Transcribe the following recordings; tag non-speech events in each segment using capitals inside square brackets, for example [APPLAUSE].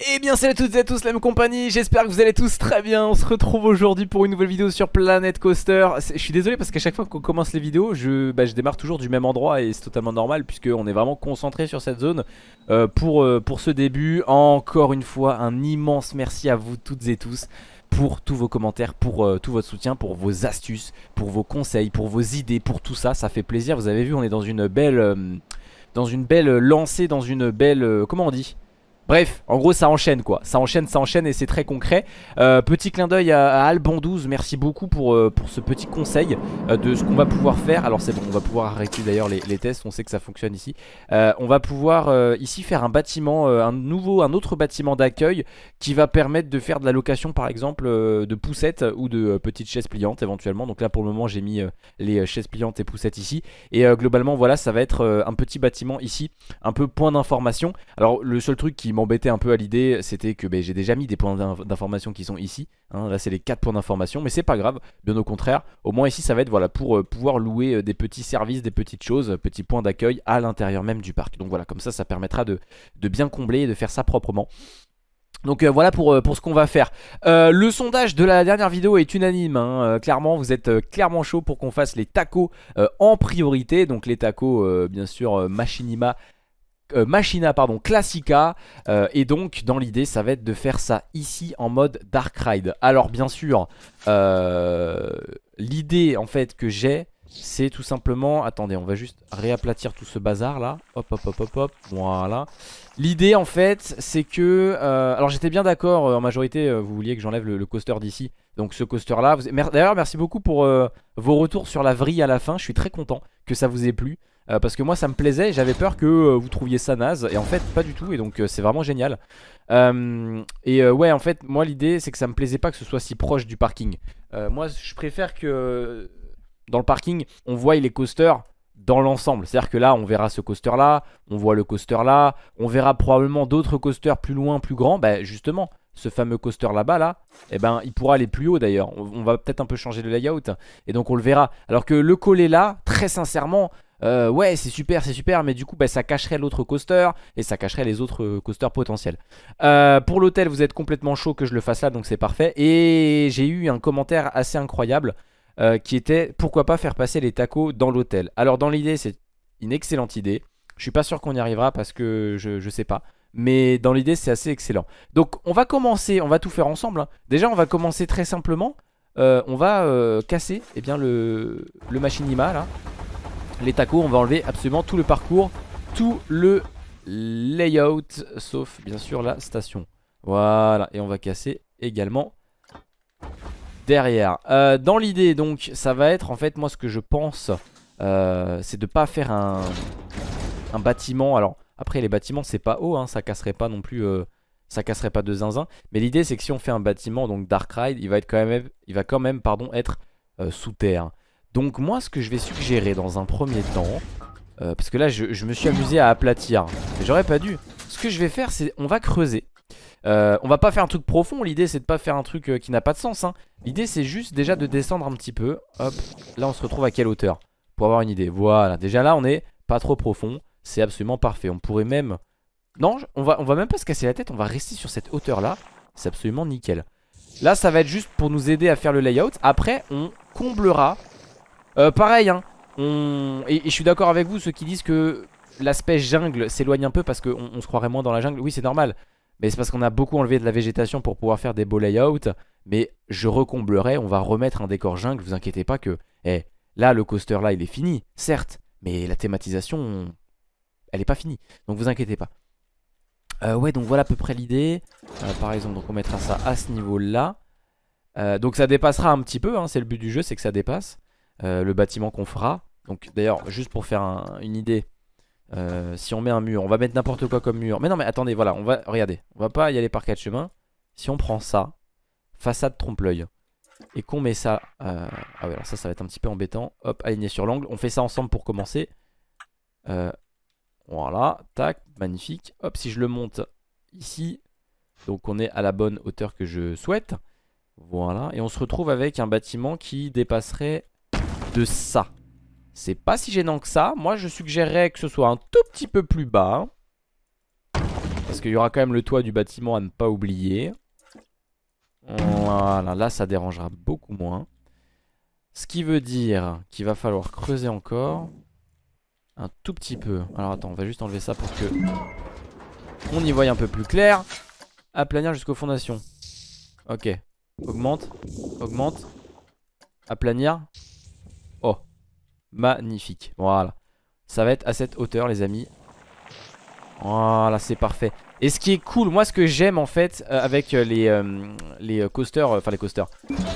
Eh bien salut à toutes et à tous la même compagnie, j'espère que vous allez tous très bien. On se retrouve aujourd'hui pour une nouvelle vidéo sur Planet Coaster. Je suis désolé parce qu'à chaque fois qu'on commence les vidéos je, bah, je, démarre toujours du même endroit et c'est totalement normal Puisqu'on est vraiment concentré sur cette zone. Euh, pour, euh, pour ce début Encore une fois un immense merci à vous toutes et tous pour tous vos commentaires, pour euh, tout votre soutien, pour vos astuces, pour vos conseils, pour vos idées, pour tout ça, ça fait plaisir. Vous avez vu on est dans une belle, dans une belle lancée, dans une belle, comment on dit? Bref, en gros ça enchaîne quoi, ça enchaîne, ça enchaîne et c'est très concret. Euh, Petit clin d'œil à, à, Alban12, merci beaucoup pour, euh, pour ce petit conseil euh, de ce qu'on va pouvoir faire. Alors c'est bon, on va pouvoir arrêter d'ailleurs les, tests, on sait que ça fonctionne ici. On va pouvoir ici faire un bâtiment, un nouveau, un autre bâtiment d'accueil Qui va permettre de faire de la location par exemple de poussettes ou de petites chaises pliantes éventuellement. Donc là pour le moment j'ai mis les chaises pliantes et poussettes ici. Et globalement voilà ça va être un petit bâtiment ici, un peu point d'information. Alors le seul truc qui m'embêtait un peu à l'idée, c'était que ben, j'ai déjà mis des points d'information qui sont ici. Hein. là, c'est les 4 points d'information, mais c'est pas grave, bien au contraire. Au moins ici, ça va être pour euh, pouvoir louer euh, des petits services, des petites choses, petits points d'accueil à l'intérieur même du parc. Donc voilà, comme ça, ça permettra de, bien combler et de faire ça proprement. Donc euh, voilà pour, pour ce qu'on va faire Le sondage de la dernière vidéo est unanime hein. Clairement vous êtes clairement chaud pour qu'on fasse les tacos en priorité Donc les tacos bien sûr Machinima euh, Machina pardon Classica. Euh, et donc dans l'idée ça va être de faire ça ici en mode Dark Ride. Alors bien sûr euh, l'idée en fait que j'ai c'est tout simplement attendez on va juste réaplatir tout ce bazar là hop hop hop hop hop voilà. L'idée en fait c'est que alors j'étais bien d'accord en majorité vous vouliez que j'enlève le, coaster d'ici. Donc ce coaster là d'ailleurs merci beaucoup pour vos retours sur la vrille à la fin. Je suis très content que ça vous ait plu euh, parce que moi ça me plaisait j'avais peur que euh, vous trouviez ça naze et en fait pas du tout et donc euh, c'est vraiment génial et ouais en fait moi l'idée c'est que ça me plaisait pas que ce soit si proche du parking moi je préfère que dans le parking on voit les coasters dans l'ensemble c'est à dire que là on verra ce coaster là on voit le coaster là on verra probablement d'autres coasters plus loin plus grands bah justement ce fameux coaster là-bas là, eh ben il pourra aller plus haut d'ailleurs. On, va peut-être un peu changer le layout et donc on le verra. Alors que le coller là, très sincèrement, euh, ouais c'est super c'est super mais du coup bah, ça cacherait l'autre coaster et ça cacherait les autres euh, coasters potentiels. Euh, pour l'hôtel vous êtes complètement chaud que je le fasse là donc c'est parfait. Et j'ai eu un commentaire assez incroyable qui était pourquoi pas faire passer les tacos dans l'hôtel? Alors dans l'idée c'est une excellente idée. Je suis pas sûr qu'on y arrivera parce que je, je sais pas. Mais dans l'idée c'est assez excellent. Donc on va commencer on va tout faire ensemble hein. déjà on va commencer très simplement. On va casser eh bien, le, le machinima là les tacos, on va enlever absolument tout le parcours, tout le layout, sauf bien sûr la station. Voilà, et on va casser également derrière. Euh, dans l'idée donc, ça va être en fait, moi ce que je pense, euh, c'est de pas faire un, bâtiment. Alors après les bâtiments c'est pas haut, hein, ça casserait pas non plus... Euh, ça casserait pas de zinzin mais l'idée c'est que si on fait un bâtiment donc Dark Ride il va quand même il va quand même pardon être sous terre donc moi ce que je vais suggérer dans un premier temps euh, Parce que là je, me suis amusé à aplatir J'aurais pas dû. Ce que je vais faire c'est on va creuser. Euh, On va pas faire un truc profond L'idée c'est de pas faire un truc euh, qui n'a pas de sens hein. L'idée c'est juste déjà de descendre un petit peu. Hop Là on se retrouve à quelle hauteur? Pour avoir une idée. Voilà. Déjà là on est pas trop profond. C'est absolument parfait. On pourrait même Non on va, on va même pas se casser la tête. On va rester sur cette hauteur là C'est absolument nickel. Là ça va être juste pour nous aider à faire le layout. Après on comblera euh, pareil, hein, et, je suis d'accord avec vous, ceux qui disent que l'aspect jungle s'éloigne un peu parce qu'on on se croirait moins dans la jungle. Oui, c'est normal. Mais c'est parce qu'on a beaucoup enlevé de la végétation pour pouvoir faire des beaux layouts. Mais je recomblerai, on va remettre un décor jungle, vous inquiétez pas que... Eh, là, le coaster là, il est fini, certes. Mais la thématisation, elle est pas finie. Donc vous inquiétez pas. Euh, ouais, donc voilà à peu près l'idée. Euh, par exemple, donc on mettra ça à ce niveau-là. donc ça dépassera un petit peu, hein, c'est le but du jeu, c'est que ça dépasse. Euh, le bâtiment qu'on fera. Donc d'ailleurs, juste pour faire une idée, euh, si on met un mur, on va mettre n'importe quoi comme mur. Mais non, mais attendez, voilà, on va, regardez, on va pas y aller par quatre chemins. Si on prend ça, façade trompe-l'œil, et qu'on met ça, euh, ah ouais, alors ça, ça va être un petit peu embêtant. Hop, aligné sur l'angle. On fait ça ensemble pour commencer. voilà, tac, magnifique. Hop, si je le monte ici, donc on est à la bonne hauteur que je souhaite. Voilà, et on se retrouve avec un bâtiment qui dépasserait de ça. C'est pas si gênant que ça. Moi, je suggérerais que ce soit un tout petit peu plus bas. Parce qu'il y aura quand même le toit du bâtiment à ne pas oublier. Voilà, là ça dérangera beaucoup moins. Ce qui veut dire qu'il va falloir creuser encore. Un tout petit peu. Alors attends, on va juste enlever ça pour que on y voit un peu plus clair. Aplanir jusqu'aux fondations. Ok. Augmente. Augmente. Aplanir. Magnifique. Voilà. Ça va être à cette hauteur les amis. Voilà, c'est parfait. Et ce qui est cool, moi ce que j'aime en fait euh, avec euh, les, euh, coasters, enfin les coasters,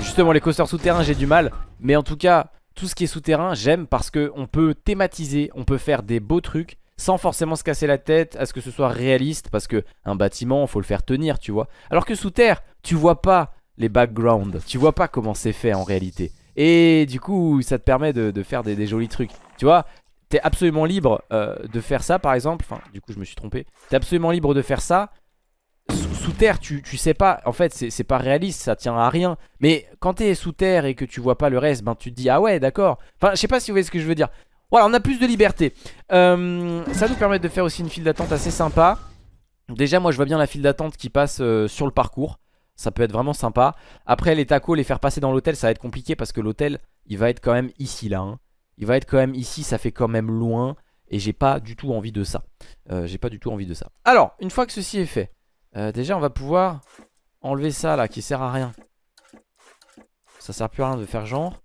justement les coasters souterrains j'ai du mal, mais en tout cas tout ce qui est souterrain j'aime parce qu'on peut thématiser, on peut faire des beaux trucs sans forcément se casser la tête à ce que ce soit réaliste parce que un bâtiment faut le faire tenir tu vois. Alors que sous terre tu vois pas les backgrounds, tu vois pas comment c'est fait en réalité. Et du coup ça te permet de, faire des, jolis trucs. Tu vois, t'es absolument libre euh, de faire ça par exemple. Enfin du coup je me suis trompé. T'es absolument libre de faire ça sous, terre. Tu, tu, sais pas. En fait c'est pas réaliste. Ça tient à rien. Mais quand t'es sous terre et que tu vois pas le reste Ben tu te dis ah ouais d'accord. Enfin je sais pas si vous voyez ce que je veux dire. Voilà on a plus de liberté. Euh, Ça nous permet de faire aussi une file d'attente assez sympa. Déjà moi je vois bien la file d'attente qui passe euh, sur le parcours ça peut être vraiment sympa Après les tacos, les faire passer dans l'hôtel Ça va être compliqué parce que l'hôtel Il va être quand même ici là hein. Il va être quand même ici, ça fait quand même loin. Et j'ai pas du tout envie de ça. Euh, j'ai pas du tout envie de ça. Alors, une fois que ceci est fait, euh, déjà on va pouvoir enlever ça là qui sert à rien. Ça sert plus à rien de faire genre.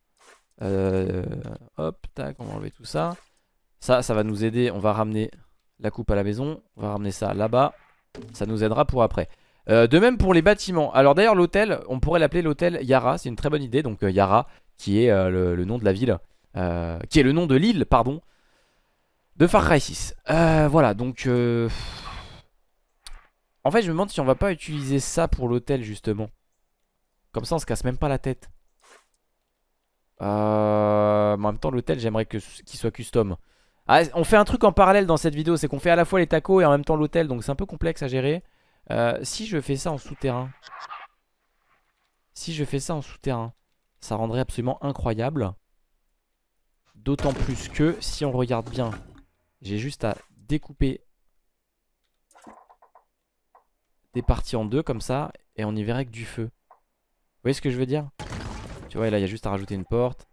Euh, hop, tac, on va enlever tout ça. Ça, ça va nous aider. On va ramener la coupe à la maison. On va ramener ça là-bas. Ça nous aidera pour après. De même pour les bâtiments. Alors d'ailleurs l'hôtel, on pourrait l'appeler l'hôtel Yara. C'est une très bonne idée. Donc Yara, qui est le, nom de la ville. Euh, qui est le nom de l'île, pardon, de Far Cry 6. Euh, voilà, donc... Euh, en fait, je me demande si on va pas utiliser ça pour l'hôtel, justement. Comme ça, on se casse même pas la tête. en même temps, l'hôtel, j'aimerais qu'il soit custom. Ah, on fait un truc en parallèle dans cette vidéo, c'est qu'on fait à la fois les tacos et en même temps l'hôtel, donc c'est un peu complexe à gérer. Si je fais ça en souterrain, si je fais ça en souterrain, ça rendrait absolument incroyable. D'autant plus que si on regarde bien, j'ai juste à découper des parties en deux comme ça et on y verrait que du feu. Vous voyez ce que je veux dire? Tu vois, là il y a juste à rajouter une porte.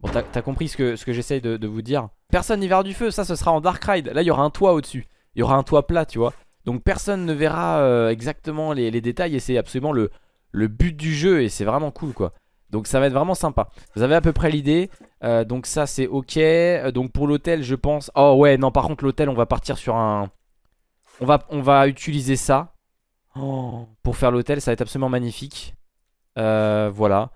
Bon, t'as compris ce que, ce que j'essaye de, vous dire? Personne n'y verra du feu, ça ce sera en Dark Ride. Là il y aura un toit au-dessus. Il y aura un toit plat, tu vois. Donc personne ne verra euh, exactement les, détails et c'est absolument le, but du jeu et c'est vraiment cool quoi. Donc ça va être vraiment sympa. Vous avez à peu près l'idée. Euh, Donc ça c'est ok. Euh, Donc pour l'hôtel je pense Oh ouais non par contre l'hôtel on va partir sur un On va, utiliser ça. Oh, Pour faire l'hôtel ça va être absolument magnifique. Voilà.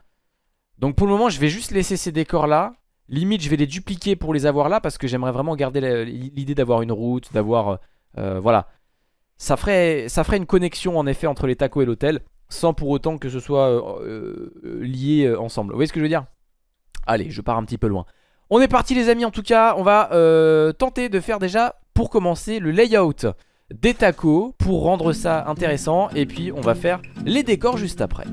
Donc pour le moment je vais juste laisser ces décors là. Limite je vais les dupliquer pour les avoir là Parce que j'aimerais vraiment garder l'idée d'avoir une route D'avoir Voilà ça ferait, une connexion en effet entre les tacos et l'hôtel sans pour autant que ce soit euh, euh, lié euh, ensemble. Vous voyez ce que je veux dire? Allez, je pars un petit peu loin. On est parti les amis, en tout cas, on va tenter de faire déjà, pour commencer, le layout des tacos pour rendre ça intéressant. Et puis, on va faire les décors juste après.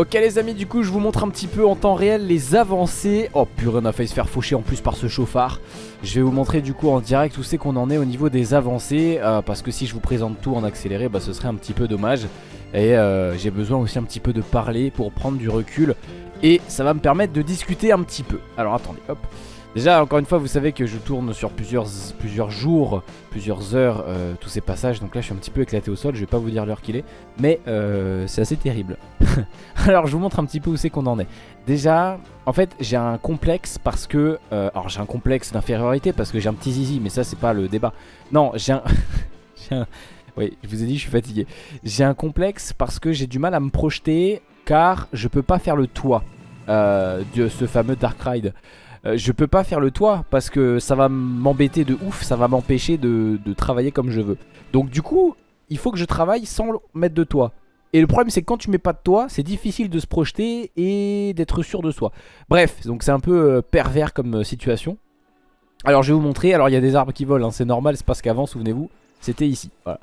Ok les amis du coup je vous montre un petit peu en temps réel les avancées. Oh purée on a failli se faire faucher en plus par ce chauffard. Je vais vous montrer du coup en direct où c'est qu'on en est au niveau des avancées euh, Parce que si je vous présente tout en accéléré bah ce serait un petit peu dommage. Et euh, j'ai besoin aussi un petit peu de parler pour prendre du recul. Et ça va me permettre de discuter un petit peu. Alors attendez hop Déjà encore une fois vous savez que je tourne sur plusieurs, plusieurs jours, plusieurs heures euh, tous ces passages. Donc là je suis un petit peu éclaté au sol, je vais pas vous dire l'heure qu'il est. Mais euh, c'est assez terrible. [LAUGHS] Alors je vous montre un petit peu où c'est qu'on en est. Déjà en fait j'ai un complexe parce que euh, Alors j'ai un complexe d'infériorité parce que j'ai un petit zizi mais ça c'est pas le débat. Non j'ai un... [LAUGHS] un... Oui je vous ai dit je suis fatigué. J'ai un complexe parce que j'ai du mal à me projeter car je peux pas faire le toit de ce fameux Dark Ride euh, je peux pas faire le toit parce que ça va m'embêter de ouf, ça va m'empêcher de, travailler comme je veux. Donc du coup, il faut que je travaille sans mettre de toit. Et le problème c'est que quand tu mets pas de toit, c'est difficile de se projeter et d'être sûr de soi. Bref, donc c'est un peu euh, pervers comme euh, situation. Alors je vais vous montrer, alors il y a des arbres qui volent, hein, c'est normal, c'est parce qu'avant, souvenez-vous, c'était ici. Voilà.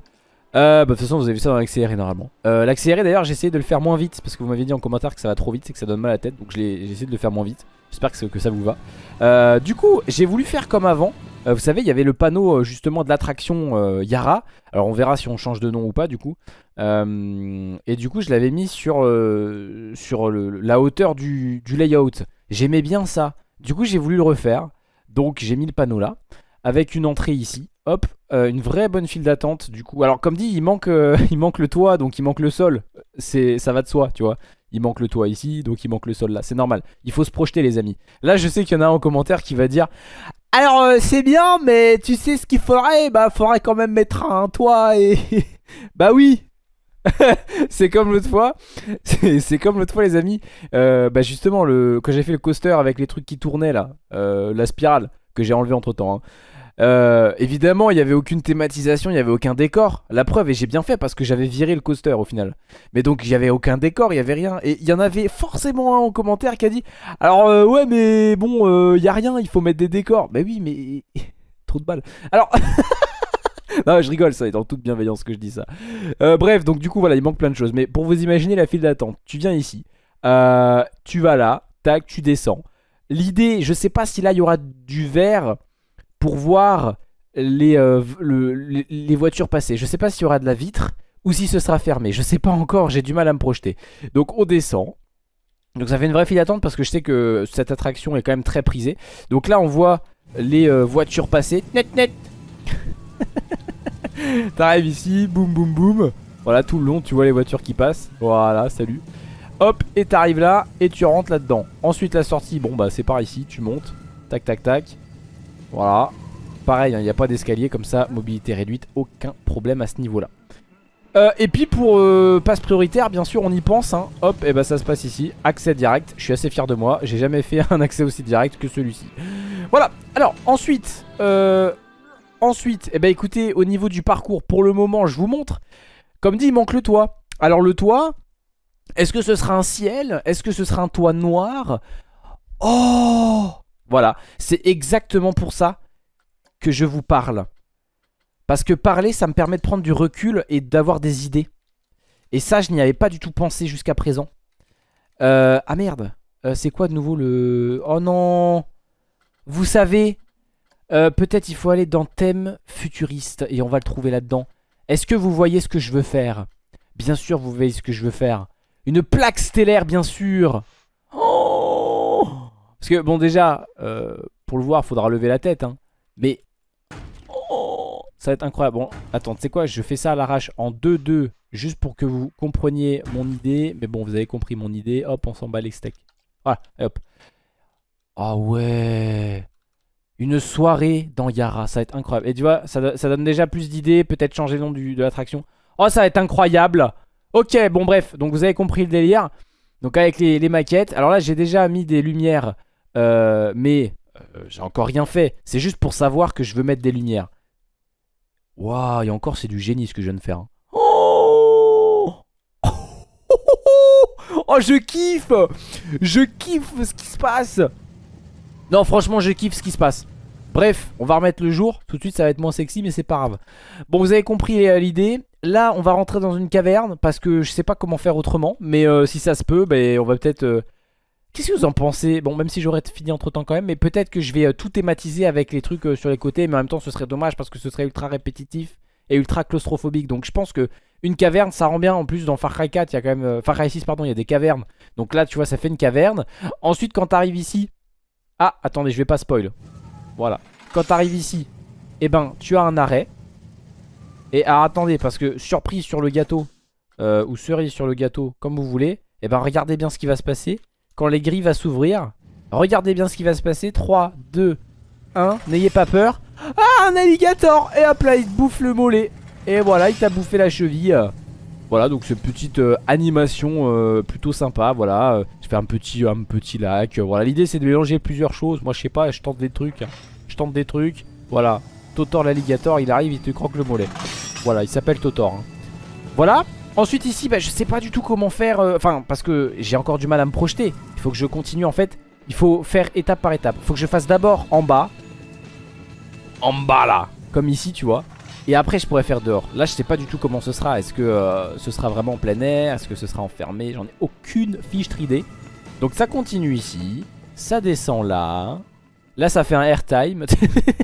Euh, bah, de toute façon vous avez vu ça dans l'accéléré normalement. Euh, L'accéléré d'ailleurs j'ai essayé de le faire moins vite Parce que vous m'aviez dit en commentaire que ça va trop vite C'est que ça donne mal à la tête Donc j'ai essayé de le faire moins vite. J'espère que, que, ça vous va. Euh, Du coup j'ai voulu faire comme avant. Euh, Vous savez il y avait le panneau justement de l'attraction Yara. Alors on verra si on change de nom ou pas du coup. Et du coup je l'avais mis sur, sur la hauteur du, du layout. J'aimais bien ça. Du coup j'ai voulu le refaire. Donc j'ai mis le panneau là Avec une entrée ici Hop, euh, une vraie bonne file d'attente du coup. Alors comme dit, il manque, euh, [LAUGHS] il manque le toit, donc il manque le sol. C'est, Ça va de soi, tu vois. Il manque le toit ici, donc il manque le sol là. C'est normal. Il faut se projeter les amis. Là je sais qu'il y en a un en commentaire qui va dire Alors euh, c'est bien, mais tu sais ce qu'il faudrait? Bah faudrait quand même mettre un toit et... [LAUGHS] bah oui [LAUGHS] c'est comme l'autre fois C'est comme l'autre fois les amis Bah justement le... quand j'ai fait le coaster avec les trucs qui tournaient là La spirale que j'ai enlevé entre temps hein. Euh, évidemment, il n'y avait aucune thématisation, il n'y avait aucun décor. La preuve, et j'ai bien fait parce que j'avais viré le coaster au final. Mais donc, il n'y avait aucun décor, il n'y avait rien. Et il y en avait forcément un en commentaire qui a dit Alors, euh, ouais, mais bon, euh, il n'y a rien, il faut mettre des décors. Bah oui, mais. [LAUGHS] Trop de balles. Alors. [LAUGHS] non, je rigole, ça est dans toute bienveillance que je dis ça. bref, donc du coup, voilà, il manque plein de choses. Mais pour vous imaginer la file d'attente, tu viens ici, tu vas là, tac, tu descends. L'idée, je sais pas si là il y aura du verre pour voir euh, les, voitures passer. Je sais pas s'il y aura de la vitre ou si ce sera fermé. Je sais pas encore, j'ai du mal à me projeter. Donc on descend. Donc ça fait une vraie file d'attente parce que je sais que cette attraction est quand même très prisée. Donc là on voit les euh, voitures passer. Net net [LAUGHS] T'arrives ici, boum boum boum. Voilà tout le long tu vois les voitures qui passent. Voilà, salut. Hop, et t'arrives là et tu rentres là-dedans. Ensuite la sortie, bon bah c'est par ici, tu montes. Tac tac tac. Voilà. Pareil, il hein, n'y a pas d'escalier comme ça, mobilité réduite, aucun problème à ce niveau-là. Euh, et puis pour euh, passe prioritaire, bien sûr, on y pense. Hein. Hop, et bah ça se passe ici. Accès direct. Je suis assez fier de moi. J'ai jamais fait [LAUGHS] un accès aussi direct que celui-ci. Voilà. Alors ensuite, euh, ensuite, et eh bah écoutez, au niveau du parcours, pour le moment, je vous montre. Comme dit, il manque le toit. Alors le toit, est-ce que ce sera un ciel? Est-ce que ce sera un toit noir? Oh voilà, c'est exactement pour ça que je vous parle. Parce que parler, ça me permet de prendre du recul et d'avoir des idées. Et ça, je n'y avais pas du tout pensé jusqu'à présent. Euh, ah merde, euh, c'est quoi de nouveau le... Oh non Vous savez, euh, peut-être il faut aller dans thème futuriste et on va le trouver là-dedans. Est-ce que vous voyez ce que je veux faire? Bien sûr, vous voyez ce que je veux faire. Une plaque stellaire, bien sûr parce que bon déjà, euh, pour le voir, faudra lever la tête. Hein. Mais oh, ça va être incroyable. Bon, attends, tu sais quoi, je fais ça à l'arrache en 2-2. Juste pour que vous compreniez mon idée. Mais bon, vous avez compris mon idée. Hop, on s'en bat les steaks. Voilà, hop. Ah ouais Une soirée dans Yara, ça va être incroyable. Et tu vois, ça, donne déjà plus d'idées. Peut-être changer le nom de l'attraction. Oh, ça va être incroyable Ok, bon bref, donc vous avez compris le délire. Donc avec les maquettes. Alors là, j'ai déjà mis des lumières euh, mais euh, j'ai encore rien fait. C'est juste pour savoir que je veux mettre des lumières. Waouh, et encore c'est du génie ce que je viens de faire. Oh Oh, je kiffe Je kiffe ce qui se passe Non, franchement, je kiffe ce qui se passe. Bref, on va remettre le jour. Tout de suite, ça va être moins sexy, mais c'est pas grave. Bon, vous avez compris euh, l'idée. là, on va rentrer dans une caverne parce que je sais pas comment faire autrement. Mais euh, si ça se peut, ben, on va peut-être... Qu'est-ce que vous en pensez? Bon, même si j'aurais fini entre temps quand même, mais peut-être que je vais euh, tout thématiser avec les trucs euh, sur les côtés, mais en même temps, ce serait dommage parce que ce serait ultra répétitif et ultra claustrophobique. Donc, je pense que une caverne, ça rend bien. En plus, dans Far Cry 4, il y a quand même. euh, Far Cry 6, pardon, il y a des cavernes. Donc là, tu vois, ça fait une caverne. Ensuite, quand t'arrives ici. Ah, attendez, je vais pas spoil. Voilà. Quand t'arrives ici, eh ben, tu as un arrêt. Et alors, attendez, parce que surprise sur le gâteau, ou cerise sur le gâteau, comme vous voulez, eh ben, regardez bien ce qui va se passer. Quand les grilles vont s'ouvrir, regardez bien ce qui va se passer. 3, 2, 1, n'ayez pas peur. Ah, un alligator Et hop là, il te bouffe le mollet. Et voilà, il t'a bouffé la cheville. Voilà, donc cette petite euh, animation euh, plutôt sympa. Voilà, euh, je fais un petit, un petit lac. voilà, l'idée c'est de mélanger plusieurs choses. Moi, je sais pas, je tente des trucs. hein. Je tente des trucs. Voilà, Totor l'alligator, il arrive, il te croque le mollet. Voilà, il s'appelle Totor. hein. Voilà. Ensuite ici, bah, je sais pas du tout comment faire. euh, Enfin, parce que j'ai encore du mal à me projeter. Il faut que je continue en fait. Il faut faire étape par étape. Il faut que je fasse d'abord en bas. En bas là. Comme ici, tu vois. Et après, je pourrais faire dehors. Là, je sais pas du tout comment ce sera. Est-ce que euh, ce sera vraiment en plein air? Est-ce que ce sera enfermé? J'en ai aucune fiche d'idée. Donc ça continue ici. Ça descend là. Là, ça fait un airtime.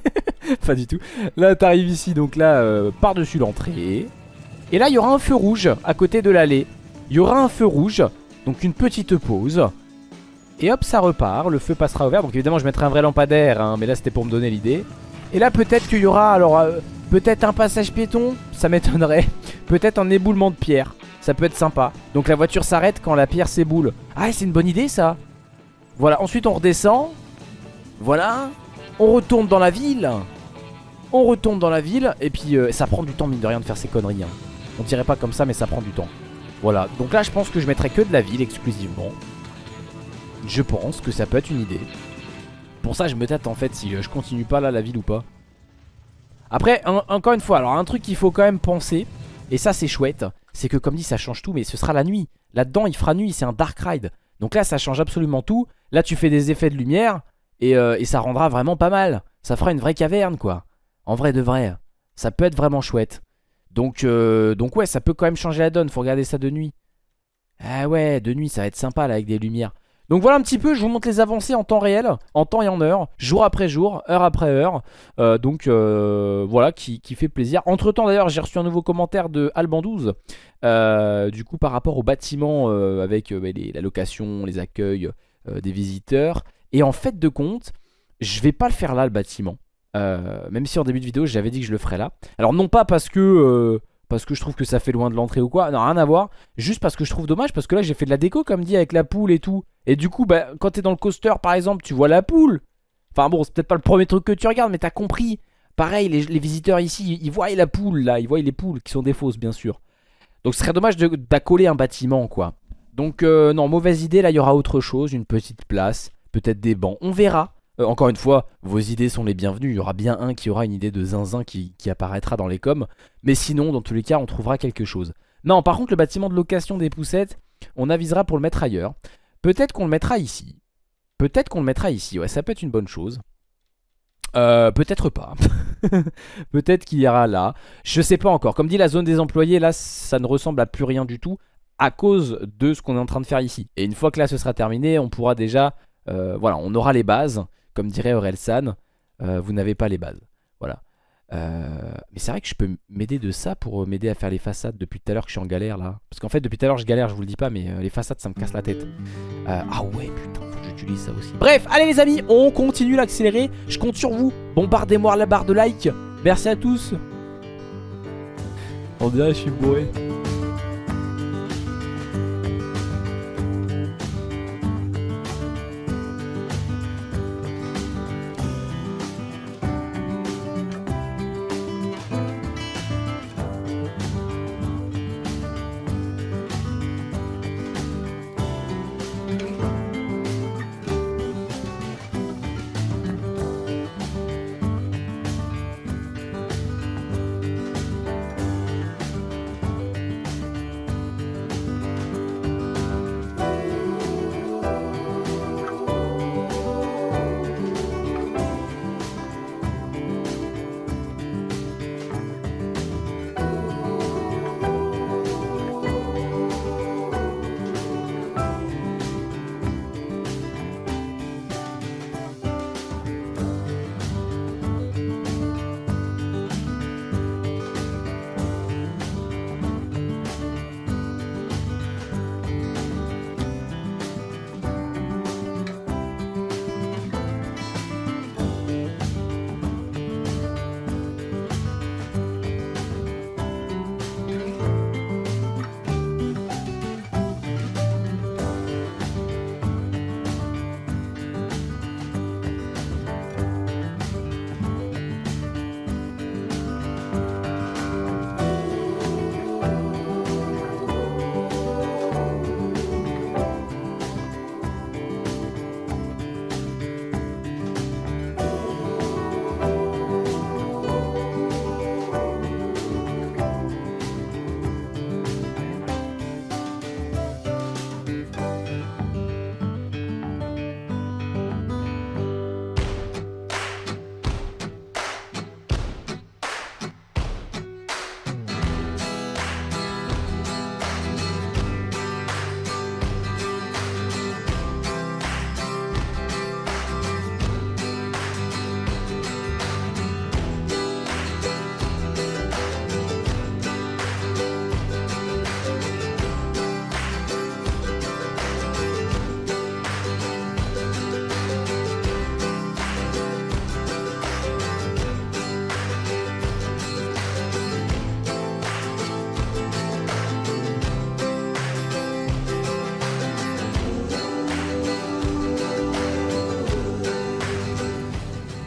[LAUGHS] pas du tout. Là, t'arrives ici, donc là, euh, par-dessus l'entrée. Et là, il y aura un feu rouge à côté de l'allée. Il y aura un feu rouge. Donc une petite pause. Et hop, ça repart. Le feu passera au vert. Donc évidemment, je mettrai un vrai lampadaire. hein, mais là, c'était pour me donner l'idée. Et là, peut-être qu'il y aura... Alors, euh, peut-être un passage piéton. Ça m'étonnerait. [LAUGHS] Peut-être un éboulement de pierre. Ça peut être sympa. Donc la voiture s'arrête quand la pierre s'éboule. Ah, c'est une bonne idée, ça. Voilà. Ensuite, on redescend. Voilà. On retourne dans la ville. On retourne dans la ville. Et puis, euh, ça prend du temps, mine de rien, de faire ces conneries. hein. On dirait pas comme ça, mais ça prend du temps. Voilà. Donc là, je pense que je mettrai que de la ville exclusivement. Je pense que ça peut être une idée. Pour ça, je me tâte en fait si euh, je continue pas là la ville ou pas. Après, encore une fois, alors un truc qu'il faut quand même penser, et ça c'est chouette, c'est que comme dit, ça change tout, mais ce sera la nuit. Là-dedans, il fera nuit, c'est un dark ride. Donc là, ça change absolument tout. Là, tu fais des effets de lumière, et, euh, et ça rendra vraiment pas mal. Ça fera une vraie caverne, quoi. En vrai de vrai. Ça peut être vraiment chouette. Donc, euh, ouais, ça peut quand même changer la donne. Faut regarder ça de nuit. Ah ouais, de nuit, ça va être sympa là avec des lumières. Donc voilà un petit peu, je vous montre les avancées en temps réel, en temps et en heure, jour après jour, heure après heure. Euh, donc euh, voilà, qui, fait plaisir. Entre temps d'ailleurs, j'ai reçu un nouveau commentaire de Alban12. euh, du coup, par rapport au bâtiment avec bah, la location, les accueils des visiteurs. Et en fait de compte, je vais pas le faire là le bâtiment. Euh, même si en début de vidéo j'avais dit que je le ferais là. Alors non pas parce que euh, parce que je trouve que ça fait loin de l'entrée ou quoi, non rien à voir. Juste parce que je trouve dommage parce que là j'ai fait de la déco comme dit avec la poule et tout. Et du coup bah quand t'es dans le coaster par exemple tu vois la poule. Enfin bon c'est peut-être pas le premier truc que tu regardes mais t'as compris. Pareil les, visiteurs ici ils voient la poule là, ils voient les poules qui sont des fausses bien sûr. Donc ce serait dommage d'accoler un bâtiment quoi. Donc euh, non mauvaise idée là il y aura autre chose, une petite place, peut-être des bancs, on verra. Euh, encore une fois, vos idées sont les bienvenues. Il y aura bien un qui aura une idée de zinzin qui, qui apparaîtra dans les coms. Mais sinon, dans tous les cas, on trouvera quelque chose. Non, par contre, le bâtiment de location des poussettes, on avisera pour le mettre ailleurs. Peut-être qu'on le mettra ici. Peut-être qu'on le mettra ici. Ouais, ça peut être une bonne chose. Euh, peut-être pas. [LAUGHS] peut-être qu'il y aura là. Je sais pas encore. Comme dit la zone des employés, là, ça ne ressemble à plus rien du tout à cause de ce qu'on est en train de faire ici. Et une fois que là, ce sera terminé, on pourra déjà... euh, voilà, on aura les bases. Comme dirait Orelsan, euh, vous n'avez pas les bases. Voilà. Euh, mais c'est vrai que je peux m'aider de ça pour m'aider à faire les façades depuis tout à l'heure que je suis en galère là. Parce qu'en fait, depuis tout à l'heure, je galère, je vous le dis pas, mais euh, les façades, ça me casse la tête. Euh, ah ouais, putain, faut que j'utilise ça aussi. Bref, allez les amis, on continue l'accélérer. Je compte sur vous. Bombardez-moi la barre de like. Merci à tous. On dirait je suis bourré.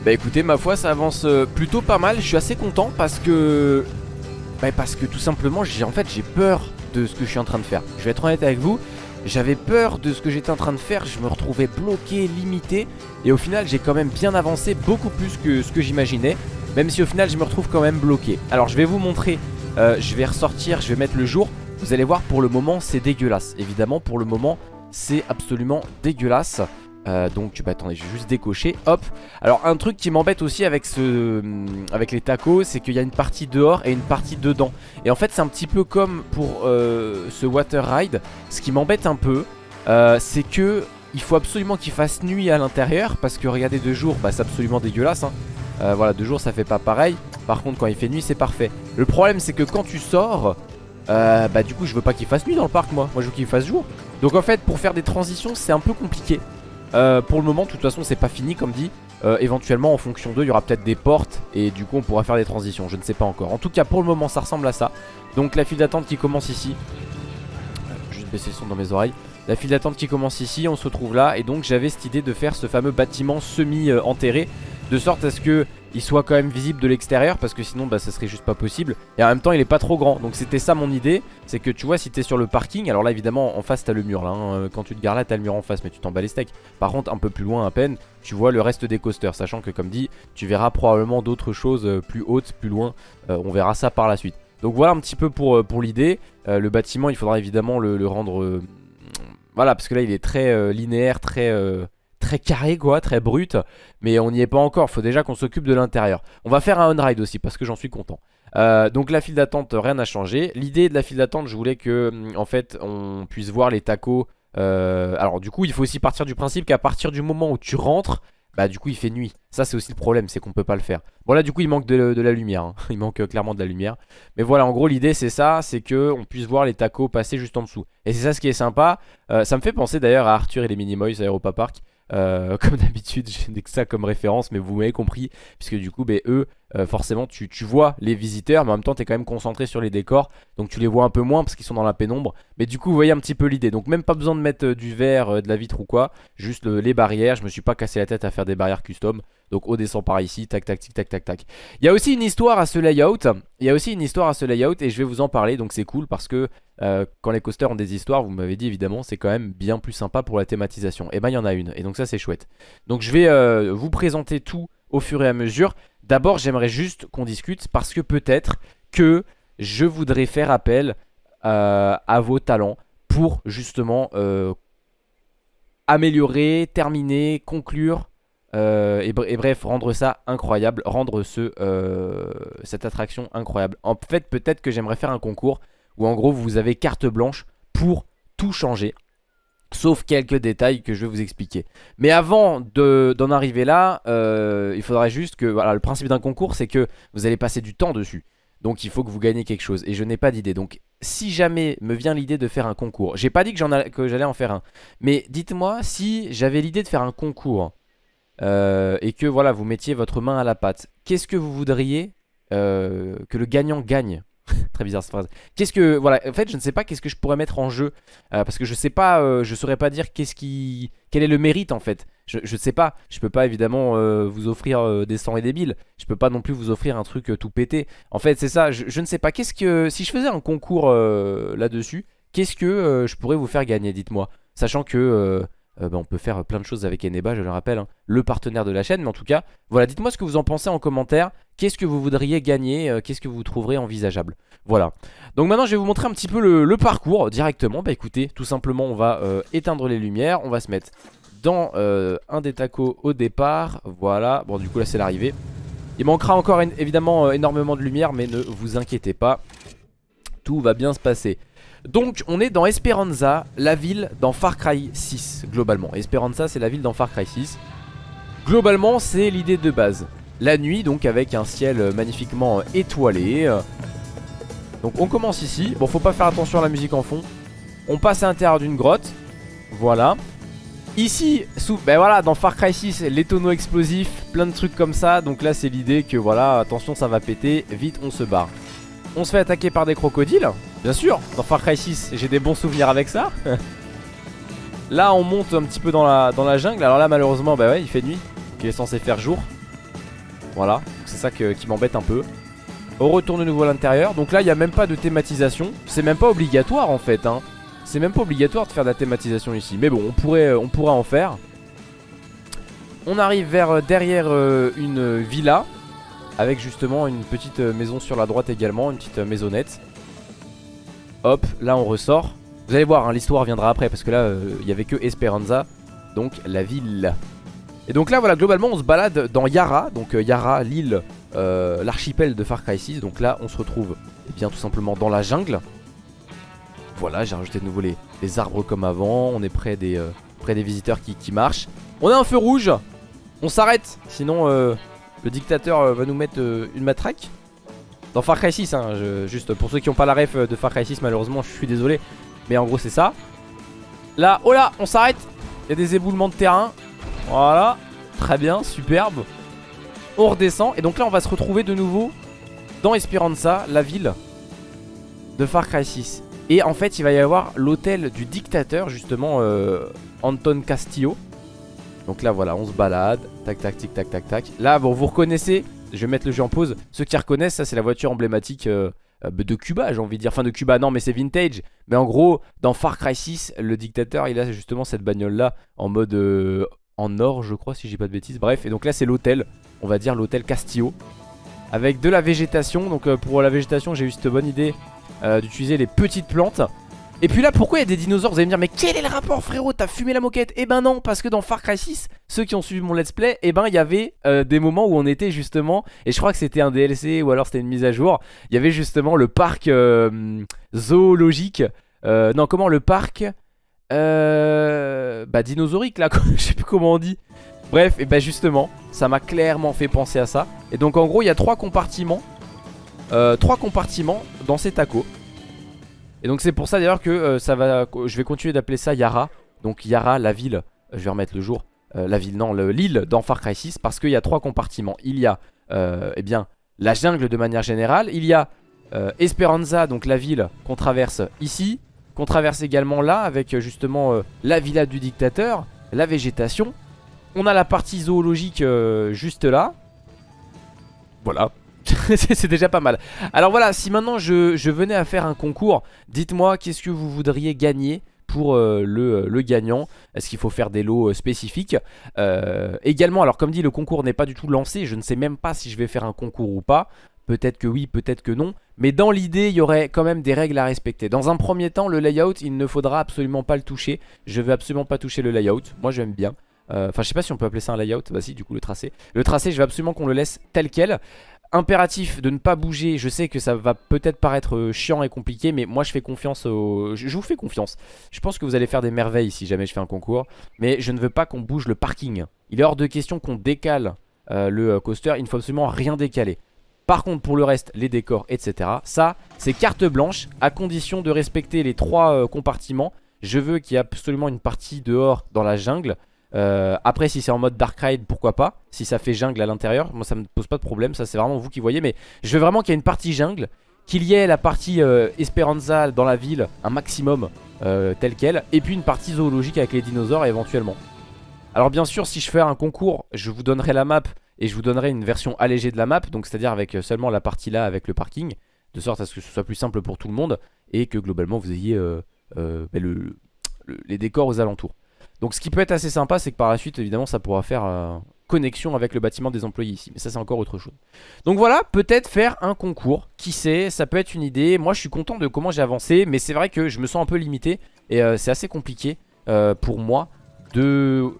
Bah écoutez, ma foi, ça avance euh, plutôt pas mal. Je suis assez content parce que... Bah parce que tout simplement, j'ai en fait, j'ai peur de ce que je suis en train de faire. Je vais être honnête avec vous. J'avais peur de ce que j'étais en train de faire, je me retrouvais bloqué, limité Et au final j'ai quand même bien avancé, beaucoup plus que ce que j'imaginais Même si au final je me retrouve quand même bloqué Alors je vais vous montrer, euh, je vais ressortir, je vais mettre le jour Vous allez voir pour le moment c'est dégueulasse Évidemment pour le moment c'est absolument dégueulasse euh, donc bah attendez je vais juste décocher. Hop. Alors un truc qui m'embête aussi avec ce avec les tacos C'est qu'il y a une partie dehors et une partie dedans. Et en fait c'est un petit peu comme pour euh, ce water ride. Ce qui m'embête un peu euh, C'est que il faut absolument qu'il fasse nuit à l'intérieur Parce que regardez de jour bah c'est absolument dégueulasse hein. Voilà de jour ça fait pas pareil. Par contre quand il fait nuit c'est parfait. Le problème c'est que quand tu sors Bah du coup je veux pas qu'il fasse nuit dans le parc moi. Moi je veux qu'il fasse jour. Donc en fait pour faire des transitions c'est un peu compliqué euh, pour le moment, de toute façon, c'est pas fini comme dit. Euh, éventuellement, en fonction d'eux, il y aura peut-être des portes et du coup, on pourra faire des transitions. Je ne sais pas encore. En tout cas, pour le moment, ça ressemble à ça. Donc, la file d'attente qui commence ici. Euh, juste baisser le son dans mes oreilles. La file d'attente qui commence ici, on se retrouve là. Et donc, j'avais cette idée de faire ce fameux bâtiment semi-enterré. De sorte à ce que soit quand même visible de l'extérieur parce que sinon bah ça serait juste pas possible. Et en même temps il est pas trop grand. Donc c'était ça mon idée. C'est que tu vois si t'es sur le parking alors là évidemment en face t'as le mur là hein. quand tu te gares là t'as le mur en face mais tu t'en bats les steaks. Par contre un peu plus loin à peine tu vois le reste des coasters. Sachant que comme dit tu verras probablement d'autres choses euh, plus hautes plus loin. Euh, on verra ça par la suite. Donc voilà un petit peu pour, euh, l'idée. Le bâtiment il faudra évidemment le rendre voilà parce que là il est très linéaire très très carré quoi, très brut Mais on n'y est pas encore, faut déjà qu'on s'occupe de l'intérieur. On va faire un on-ride aussi parce que j'en suis content. Euh, donc la file d'attente, rien n'a changé. L'idée de la file d'attente, je voulais que mm, en fait on puisse voir les tacos euh, Alors du coup il faut aussi partir du principe qu'à partir du moment où tu rentres bah du coup il fait nuit. Ça c'est aussi le problème c'est qu'on peut pas le faire. Bon là du coup il manque de, la lumière hein. [LAUGHS] Il manque euh, clairement de la lumière. Mais voilà en gros l'idée c'est ça C'est que on puisse voir les tacos passer juste en dessous. Et c'est ça ce qui est sympa. Ça me fait penser d'ailleurs à Arthur et les Minimoys à Europa Park euh, [LAUGHS] comme d'habitude, je n'ai que ça comme référence, mais vous m'avez compris, puisque du coup, ben, eux, euh, forcément, tu, vois les visiteurs, mais en même temps, tu es quand même concentré sur les décors, donc tu les vois un peu moins parce qu'ils sont dans la pénombre. Mais du coup, vous voyez un petit peu l'idée. Donc, même pas besoin de mettre euh, du verre, de la vitre ou quoi, juste les barrières. Je me suis pas cassé la tête à faire des barrières custom. Donc, on descend par ici, tac, tac, tac, tac, tac, tac. Il y a aussi une histoire à ce layout. Il y a aussi une histoire à ce layout, et je vais vous en parler, donc c'est cool parce que euh, quand les coasters ont des histoires, vous m'avez dit évidemment, c'est quand même bien plus sympa pour la thématisation. Et ben il y en a une, et donc ça c'est chouette. Donc je vais euh, vous présenter tout au fur et à mesure. D'abord j'aimerais juste qu'on discute parce que peut-être que je voudrais faire appel euh, à vos talents pour justement améliorer, terminer, conclure et, bref, rendre ça incroyable, rendre ce, cette attraction incroyable. En fait, peut-être que j'aimerais faire un concours où en gros vous avez carte blanche pour tout changer. Sauf quelques détails que je vais vous expliquer. Mais avant d'en arriver là, euh, il faudrait juste que... Voilà, le principe d'un concours, c'est que vous allez passer du temps dessus. Donc il faut que vous gagnez quelque chose. Et je n'ai pas d'idée. Donc si jamais me vient l'idée de faire un concours, j'ai pas dit que j'allais en faire un. Mais dites-moi si j'avais l'idée de faire un concours euh, et que voilà, vous mettiez votre main à la pâte. Qu'est-ce que vous voudriez euh, que le gagnant gagne Très bizarre cette phrase. Qu'est-ce que voilà, en fait, je ne sais pas qu'est-ce que je pourrais mettre en jeu euh, parce que je sais pas, euh, je saurais pas dire qu'est-ce qui, quel est le mérite en fait. Je, je sais pas. Je peux pas évidemment euh, vous offrir des 100 et des 1000 Je peux pas non plus vous offrir un truc tout pété. En fait, c'est ça. Je, ne sais pas. Qu'est-ce que si je faisais un concours là-dessus, qu'est-ce que je pourrais vous faire gagner Dites-moi, sachant que bah, on peut faire plein de choses avec Eneba, je le rappelle, hein. le partenaire de la chaîne. Mais en tout cas, voilà, dites-moi ce que vous en pensez en commentaire. Qu'est-ce que vous voudriez gagner euh, Qu'est-ce que vous trouverez envisageable? Voilà. Donc maintenant, je vais vous montrer un petit peu le, parcours directement. Bah écoutez, tout simplement, on va euh, éteindre les lumières. On va se mettre dans euh, un des tacos au départ. Voilà. Bon, du coup, là, c'est l'arrivée. Il manquera encore évidemment énormément de lumière, mais ne vous inquiétez pas. Tout va bien se passer. Donc on est dans Esperanza, la ville dans Far Cry 6 globalement. Esperanza c'est la ville dans Far Cry 6 Globalement c'est l'idée de base. La nuit donc avec un ciel magnifiquement étoilé Donc on commence ici. Bon faut pas faire attention à la musique en fond. On passe à l'intérieur d'une grotte. Voilà. Ici, sous, ben voilà, dans Far Cry 6, les tonneaux explosifs, plein de trucs comme ça. Donc là c'est l'idée que voilà, attention ça va péter, vite on se barre On se fait attaquer par des crocodiles Bien sûr, dans Far Cry 6, j'ai des bons souvenirs avec ça Là on monte un petit peu dans la, jungle Alors là malheureusement, bah ouais, il fait nuit il est censé faire jour Voilà, c'est ça qui m'embête un peu. On retourne de nouveau à l'intérieur. Donc là, il n'y a même pas de thématisation. C'est même pas obligatoire en fait. Hein. C'est même pas obligatoire de faire de la thématisation ici. Mais bon, on pourrait, on pourrait en faire. On arrive vers euh, derrière euh, une villa. Avec justement une petite euh, maison sur la droite également. Une petite maisonnette. Hop, là on ressort. Vous allez voir, hein, l'histoire viendra après. Parce que là, il n'y avait que Esperanza. Donc la ville. Et donc là, voilà, globalement, on se balade dans Yara. Donc Yara, l'île, l'archipel de Far Cry 6. Donc là, on se retrouve eh bien tout simplement dans la jungle. Voilà, j'ai rajouté de nouveau les, arbres comme avant. On est près des, visiteurs qui, qui marchent. On a un feu rouge on s'arrête, sinon euh, le dictateur euh, va nous mettre euh, une matraque. Dans Far Cry 6, hein, juste pour ceux qui n'ont pas la ref de Far Cry 6, malheureusement, je suis désolé. Mais en gros, c'est ça. Là, oh là, on s'arrête. Il y a des éboulements de terrain. Voilà, très bien, superbe. On redescend, et donc là, on va se retrouver de nouveau dans Esperanza, la ville de Far Cry 6. Et en fait, il va y avoir l'hôtel du dictateur, justement, Anton Castillo. Donc là voilà on se balade Tac tac tic tac tac tac. Là bon vous reconnaissez Je vais mettre le jeu en pause. Ceux qui reconnaissent ça c'est la voiture emblématique euh, euh, de Cuba j'ai envie de dire. Enfin de Cuba non mais c'est vintage. Mais en gros dans Far Cry 6 Le dictateur il a justement cette bagnole là En mode euh, en or je crois si j'ai pas de bêtises. Bref et donc là c'est l'hôtel. On va dire l'hôtel Castillo. Avec de la végétation. Donc pour la végétation j'ai eu cette bonne idée D'utiliser les petites plantes et puis là pourquoi il y a des dinosaures? Vous allez me dire mais quel est le rapport frérot? T'as fumé la moquette? Eh ben non parce que dans Far Cry 6 Ceux qui ont suivi mon let's play Eh ben il y avait euh, des moments où on était justement Et je crois que c'était un DLC ou alors c'était une mise à jour Il y avait justement le parc euh, zoologique euh, Non comment le parc Bah dinosaurique là [LAUGHS] Je sais plus comment on dit. Bref et bah justement ça m'a clairement fait penser à ça. Et donc en gros il y a trois compartiments Trois compartiments dans ces tacos et donc c'est pour ça d'ailleurs que euh, ça va, je vais continuer d'appeler ça Yara. Donc Yara, la ville, je vais remettre le jour, euh, la ville, non, l'île dans Far Cry 6 parce qu'il y a trois compartiments. Il y a, euh, eh bien, la jungle de manière générale. Il y a Esperanza, donc la ville qu'on traverse ici. Qu'on traverse également là avec justement la villa du dictateur, la végétation. On a la partie zoologique juste là. Voilà, [LAUGHS] c'est déjà pas mal. Alors voilà, si maintenant je, venais à faire un concours Dites-moi qu'est-ce que vous voudriez gagner pour euh, euh, le, gagnant? Est-ce qu'il faut faire des lots euh, spécifiques? Également, alors comme dit, le concours n'est pas du tout lancé Je ne sais même pas si je vais faire un concours ou pas. Peut-être que oui, peut-être que non. Mais dans l'idée, il y aurait quand même des règles à respecter. Dans un premier temps, le layout, il ne faudra absolument pas le toucher. Je veux absolument pas toucher le layout. Moi j'aime bien. Enfin je sais pas si on peut appeler ça un layout. Bah si du coup le tracé. Le tracé je veux absolument qu'on le laisse tel quel impératif de ne pas bouger. Je sais que ça va peut-être paraître euh, chiant et compliqué, mais moi je fais confiance au... Je vous fais confiance. Je pense que vous allez faire des merveilles si jamais je fais un concours. Mais je ne veux pas qu'on bouge le parking. Il est hors de question qu'on décale euh, le euh, coaster. Il ne faut absolument rien décaler. Par contre pour le reste, les décors, etc. Ça, c'est carte blanche à condition de respecter les trois compartiments. Je veux qu'il y ait absolument une partie dehors dans la jungle. Euh, après si c'est en mode Dark Ride pourquoi pas. Si ça fait jungle à l'intérieur Moi ça me pose pas de problème. Ça c'est vraiment vous qui voyez. Mais je veux vraiment qu'il y ait une partie jungle Qu'il y ait la partie euh, Esperanza dans la ville Un maximum euh, tel quel Et puis une partie zoologique avec les dinosaures éventuellement. Alors bien sûr si je fais un concours Je vous donnerai la map Et je vous donnerai une version allégée de la map. Donc c'est à dire avec seulement la partie là avec le parking De sorte à ce que ce soit plus simple pour tout le monde Et que globalement vous ayez ben, les décors aux alentours donc ce qui peut être assez sympa c'est que par la suite évidemment ça pourra faire euh, connexion avec le bâtiment des employés ici. Mais ça c'est encore autre chose. Donc voilà peut-être faire un concours. Qui sait ça peut être une idée. Moi je suis content de comment j'ai avancé Mais c'est vrai que je me sens un peu limité. Et euh, c'est assez compliqué euh, pour moi De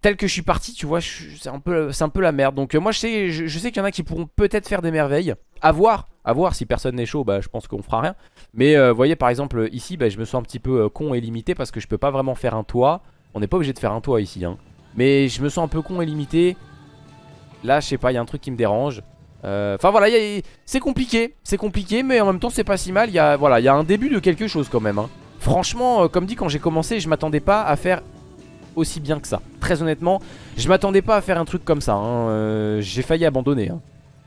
tel que je suis parti, tu vois, c'est un, peu, un peu la merde. Donc moi je sais, je, sais qu'il y en a qui pourront peut-être faire des merveilles. À voir, à voir si personne n'est chaud, bah je pense qu'on fera rien. Mais vous voyez par exemple ici, bah, je me sens un petit peu con et limité parce que je peux pas vraiment faire un toit. On n'est pas obligé de faire un toit ici, hein. Mais je me sens un peu con et limité. Là, je sais pas, il y a un truc qui me dérange. Enfin voilà, c'est compliqué, c'est compliqué, mais en même temps c'est pas si mal. Il y a voilà, il y a un début de quelque chose quand même. Hein. Franchement, comme dit quand j'ai commencé, je m'attendais pas à faire aussi bien que ça. Très honnêtement, je m'attendais pas à faire un truc comme ça. Hein. Euh, j'ai failli abandonner.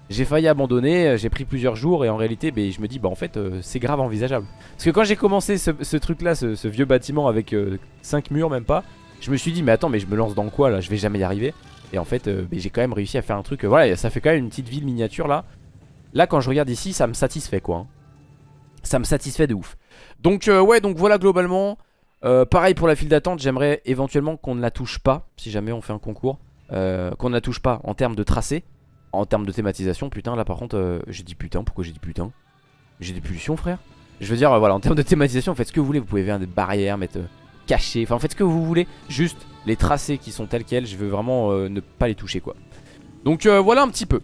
J'ai failli abandonner, euh, j'ai pris plusieurs jours et en réalité ben, je me dis bah en fait euh, c'est grave envisageable. Parce que quand j'ai commencé ce, truc là, ce, vieux bâtiment avec 5 murs même pas, je me suis dit mais attends mais je me lance dans quoi là, je vais jamais y arriver. Et en fait euh, j'ai quand même réussi à faire un truc euh, Voilà ça fait quand même une petite ville miniature là Là quand je regarde ici ça me satisfait quoi hein. Ça me satisfait de ouf Donc euh, ouais donc voilà globalement Pareil pour la file d'attente j'aimerais éventuellement qu'on ne la touche pas Si jamais on fait un concours Qu'on ne la touche pas en termes de tracé En termes de thématisation putain là par contre J'ai dit putain pourquoi j'ai dit putain? J'ai des pulsions frère. Je veux dire voilà en termes de thématisation faites ce que vous voulez Vous pouvez faire des barrières mettre caché Enfin faites ce que vous voulez Juste les tracés qui sont tels quels Je veux vraiment euh, ne pas les toucher quoi. Donc euh, voilà un petit peu.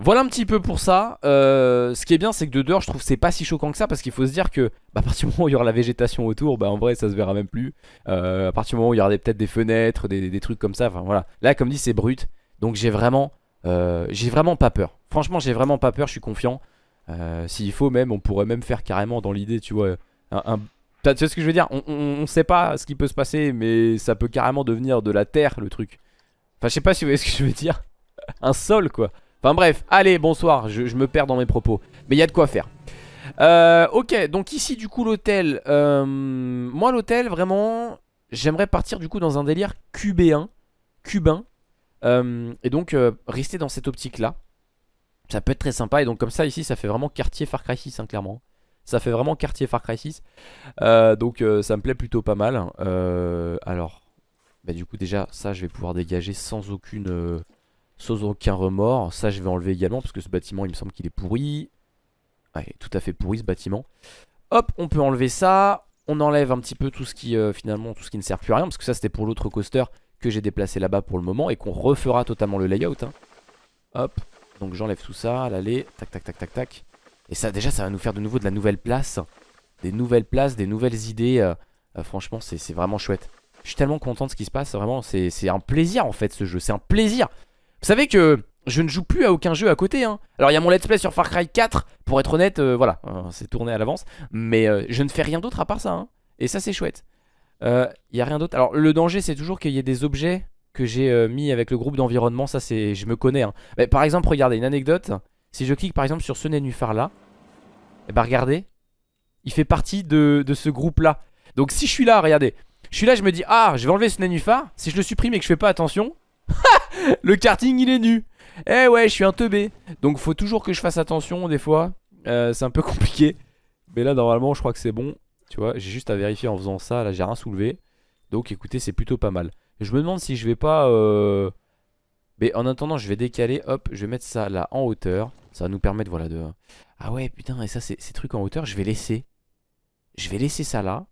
Voilà un petit peu pour ça. Euh, Ce qui est bien c'est que de dehors je trouve c'est pas si choquant que ça Parce qu'il faut se dire que bah, à partir du moment où il y aura la végétation autour Bah en vrai ça se verra même plus. À partir du moment où il y aura peut-être des fenêtres des, trucs comme ça Enfin voilà. Là comme dit c'est brut. Donc j'ai vraiment J'ai vraiment pas peur Franchement j'ai vraiment pas peur je suis confiant S'il faut même on pourrait même faire carrément dans l'idée tu vois un, tu sais ce que je veux dire? On, sait pas ce qui peut se passer, mais ça peut carrément devenir de la terre le truc. Enfin, je sais pas si vous voyez ce que je veux dire. [LAUGHS] Un sol quoi. Enfin bref, allez, bonsoir, je, me perds dans mes propos. Mais il y a de quoi faire. Euh, ok, donc ici du coup l'hôtel. Euh, moi l'hôtel, vraiment, j'aimerais partir du coup dans un délire cubéen. Cubain. Euh, et donc rester dans cette optique là. Ça peut être très sympa. Et donc comme ça ici, ça fait vraiment quartier Far Cry 6, hein, clairement. Ça fait vraiment quartier Far Cry 6. Euh, donc euh, ça me plaît plutôt pas mal. Euh, alors, bah, du coup déjà ça je vais pouvoir dégager sans aucune... sans aucun remords. Ça je vais enlever également parce que ce bâtiment il me semble qu'il est pourri. Ouais, tout à fait pourri ce bâtiment. Hop, on peut enlever ça. On enlève un petit peu tout ce qui finalement tout ce qui ne sert plus à rien parce que ça c'était pour l'autre coaster que j'ai déplacé là-bas pour le moment et qu'on refera totalement le layout. Hein. Hop, donc j'enlève tout ça, l'allée, tac tac tac tac tac. Et ça déjà ça va nous faire de nouveau de la nouvelle place Des nouvelles places, des nouvelles idées euh, euh, Franchement c'est vraiment chouette Je suis tellement content de ce qui se passe Vraiment c'est un plaisir en fait ce jeu C'est un plaisir Vous savez que je ne joue plus à aucun jeu à côté hein. Alors il y a mon let's play sur Far Cry 4 Pour être honnête euh, voilà c'est tourné à l'avance Mais je ne fais rien d'autre à part ça hein. Et ça c'est chouette Il n'y a rien d'autre. Alors le danger c'est toujours qu'il y ait des objets que j'ai mis avec le groupe d'environnement. Ça c'est je me connais hein. Par exemple regardez une anecdote. Si je clique par exemple sur ce nénuphar là Et eh bah ben, regardez Il fait partie de, ce groupe là Donc si je suis là regardez Je suis là je me dis ah je vais enlever ce nénuphar Si je le supprime et que je fais pas attention [LAUGHS] Le karting il est nu. Eh ouais je suis un teubé. Donc faut toujours que je fasse attention des fois. Euh, C'est un peu [LAUGHS] compliqué. Mais là normalement je crois que c'est bon Tu vois j'ai juste à vérifier en faisant ça Là j'ai rien soulevé Donc écoutez c'est plutôt pas mal Je me demande si je vais pas euh, mais en attendant, je vais décaler. Hop, je vais mettre ça là en hauteur. Ça va nous permettre, voilà, de... Ah ouais, putain, et ça, ces trucs en hauteur, je vais laisser. Je vais laisser ça là.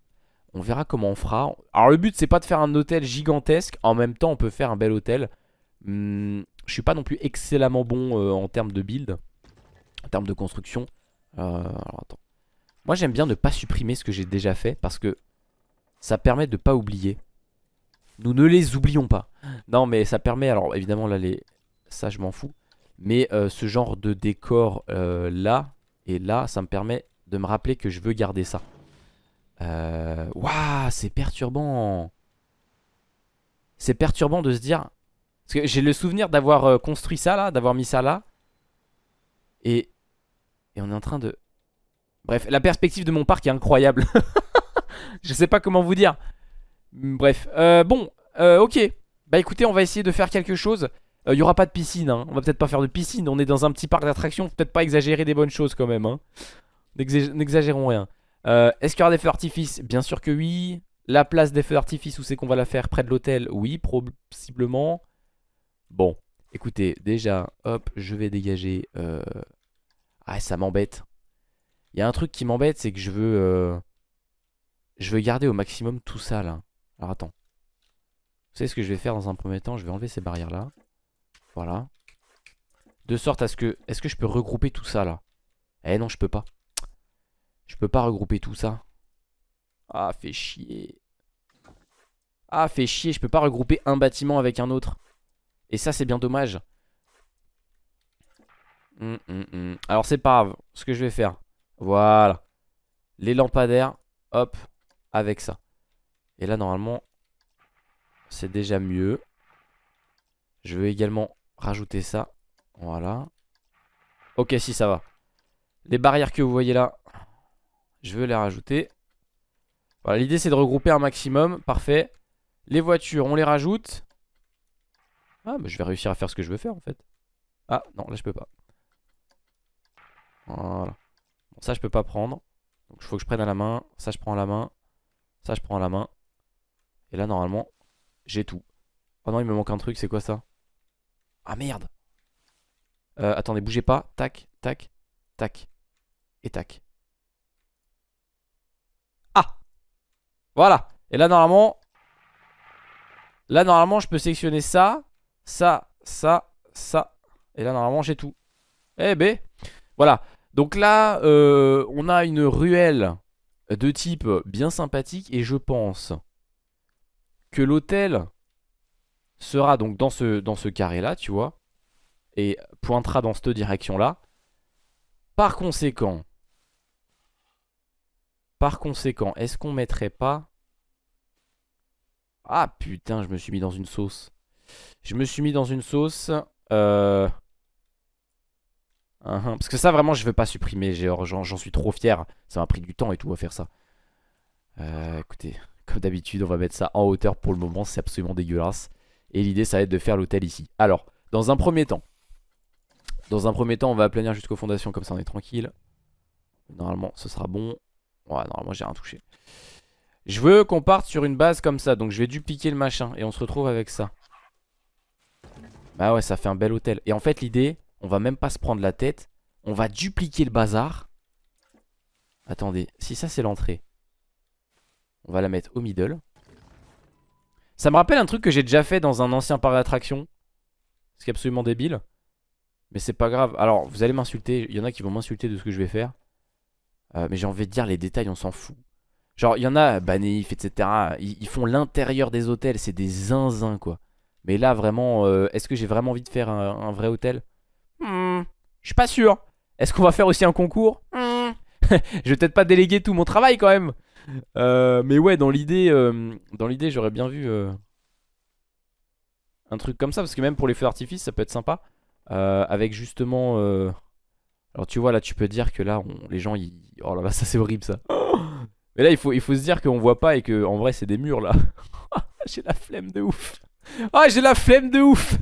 On verra comment on fera. Alors le but, c'est pas de faire un hôtel gigantesque. En même temps, on peut faire un bel hôtel. Hmm, je suis pas non plus excellemment bon euh, en termes de build. En termes de construction. Euh, alors attends. Moi, j'aime bien ne pas supprimer ce que j'ai déjà fait. Parce que ça permet de pas oublier. Nous ne les oublions pas. Non mais ça permet, alors évidemment là les... ça je m'en fous. Mais euh, ce genre de décor euh, là et là ça me permet de me rappeler que je veux garder ça. Waouh c'est perturbant. C'est perturbant de se dire... Parce que j'ai le souvenir d'avoir euh, construit ça là, d'avoir mis ça là. Et... Et on est en train de... Bref, la perspective de mon parc est incroyable. [LAUGHS] je sais pas comment vous dire. Bref, euh, bon, euh, ok. Bah écoutez, on va essayer de faire quelque chose. Il euh, y aura pas de piscine, hein. on va peut-être pas faire de piscine. On est dans un petit parc d'attractions, peut-être pas exagérer des bonnes choses quand même. Hein. N'exagérons rien. Est-ce qu'il y aura des feux d'artifice? Bien sûr que oui. La place des feux d'artifice, où c'est qu'on va la faire? Près de l'hôtel? Oui, possiblement. Bon, écoutez, déjà, hop, je vais dégager... Ah, ça m'embête. Il y a un truc qui m'embête, c'est que je veux... Je veux garder au maximum tout ça, là. Alors attends. Vous savez ce que je vais faire dans un premier temps? Je vais enlever ces barrières là. Voilà. De sorte à ce que... Est-ce que je peux regrouper tout ça là? Eh non je peux pas. Je peux pas regrouper tout ça. Ah fait chier. Ah fait chier. Je peux pas regrouper un bâtiment avec un autre. Et ça c'est bien dommage. Hum, hum, hum. Alors c'est pas grave. Ce que je vais faire. Voilà. Les lampadaires. Hop. Avec ça. Et là normalement c'est déjà mieux. Je veux également rajouter ça. Voilà. Ok si ça va. Les barrières que vous voyez là, je veux les rajouter. Voilà l'idée c'est de regrouper un maximum. Parfait. Les voitures on les rajoute. Ah bah je vais réussir à faire ce que je veux faire en fait Ah non là je peux pas Voilà Ça je peux pas prendre. Donc il faut que je prenne à la main. Ça je prends à la main. Ça je prends à la main. Et là normalement j'ai tout. Oh non il me manque un truc. C'est quoi ça? Ah merde! Euh, Attendez bougez pas. Tac tac tac Et tac. Ah! Voilà! Et là normalement Là normalement je peux sélectionner ça Ça, ça, ça. Et là normalement j'ai tout. Eh ben Voilà Donc là euh, on a une ruelle de type bien sympathique Et je pense que l'hôtel sera donc dans ce, dans ce carré là tu vois Et pointera dans cette direction là Par conséquent Par conséquent est-ce qu'on mettrait pas ah putain, je me suis mis dans une sauce. Je me suis mis dans une sauce. Euh... Uh-huh. Parce que ça, vraiment, je veux pas supprimer. J'en suis trop fier. Ça m'a pris du temps et tout à faire ça. Euh, écoutez, comme d'habitude, on va mettre ça en hauteur pour le moment. C'est absolument dégueulasse. Et l'idée, ça va être de faire l'hôtel ici. Alors, dans un premier temps. Dans un premier temps, on va aplanir jusqu'aux fondations. Comme ça, on est tranquille. Normalement, ce sera bon. Ouais, normalement, j'ai rien touché. Je veux qu'on parte sur une base comme ça Donc je vais dupliquer le machin Et on se retrouve avec ça Bah ouais ça fait un bel hôtel Et en fait l'idée On va même pas se prendre la tête On va dupliquer le bazar Attendez Si ça c'est l'entrée On va la mettre au middle Ça me rappelle un truc que j'ai déjà fait Dans un ancien parc d'attraction Ce qui est absolument débile Mais c'est pas grave Alors vous allez m'insulter Il y en a qui vont m'insulter de ce que je vais faire euh, Mais j'ai envie de dire les détails on s'en fout Genre, il y en a, Baneif, etc. Ils, font l'intérieur des hôtels. C'est des zinzins, quoi. Mais là, vraiment, euh, est-ce que j'ai vraiment envie de faire un, vrai hôtel? Je suis pas sûr. Est-ce qu'on va faire aussi un concours hmm. [LAUGHS] Je vais peut-être pas déléguer tout mon travail, quand même. Euh, mais ouais, dans l'idée, euh, dans l'idée, j'aurais bien vu un truc comme ça. Parce que même pour les feux d'artifice, ça peut être sympa. avec justement... Alors, tu vois, là, tu peux dire que là, les gens, ils... Oh là là, ça, c'est horrible, ça. Mais là, il faut, il faut se dire qu'on voit pas et que en vrai, c'est des murs là. [LAUGHS] j'ai la flemme de ouf. Ah, j'ai la flemme de ouf.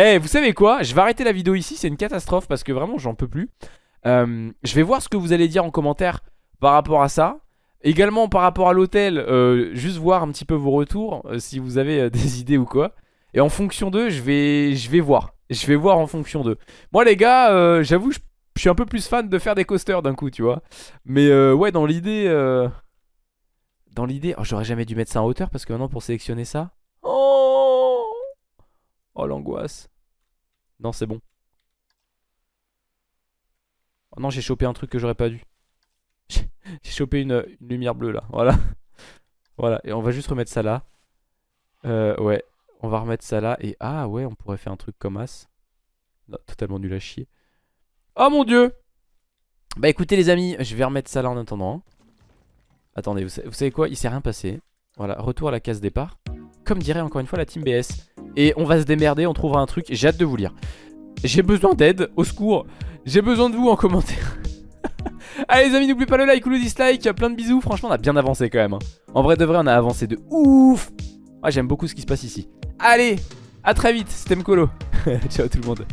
Eh, vous savez quoi? Je vais arrêter la vidéo ici. C'est une catastrophe parce que vraiment, j'en peux plus. Euh, je vais voir ce que vous allez dire en commentaire par rapport à ça. Également par rapport à l'hôtel, euh, juste voir un petit peu vos retours, euh, si vous avez [LAUGHS] des idées ou quoi. Et en fonction d'eux, je vais, je vais voir. Je vais voir en fonction d'eux. Moi les gars, j'avoue, je suis un peu plus fan de faire des coasters d'un coup, tu vois. Mais ouais, dans l'idée... Dans l'idée... Oh, j'aurais jamais dû mettre ça en hauteur parce que maintenant pour sélectionner ça... Oh l'angoisse. Non, c'est bon. Oh non, j'ai chopé un truc que j'aurais pas dû. [LAUGHS] J'ai chopé une, lumière bleue là, voilà. [LAUGHS] voilà, et on va juste remettre ça là. Euh, ouais, on va remettre ça là. Et ah ouais, on pourrait faire un truc comme As. totalement nul à chier. Oh mon dieu Bah écoutez les amis, je vais remettre ça là en attendant. Attendez, vous savez, quoi? Il s'est rien passé. Voilà, retour à la case départ. Comme dirait encore une fois la team BS. Et on va se démerder, on trouvera un truc. J'ai hâte de vous lire. J'ai besoin d'aide, au secours. J'ai besoin de vous en commentaire. [LAUGHS] Allez les amis, n'oubliez pas le like ou le dislike. Plein de bisous. Franchement, on a bien avancé quand même. Hein. En vrai de vrai, on a avancé de ouf. Moi, j'aime beaucoup ce qui se passe ici. Allez, à très vite. C'était Mkolo. [LAUGHS] Ciao tout le monde.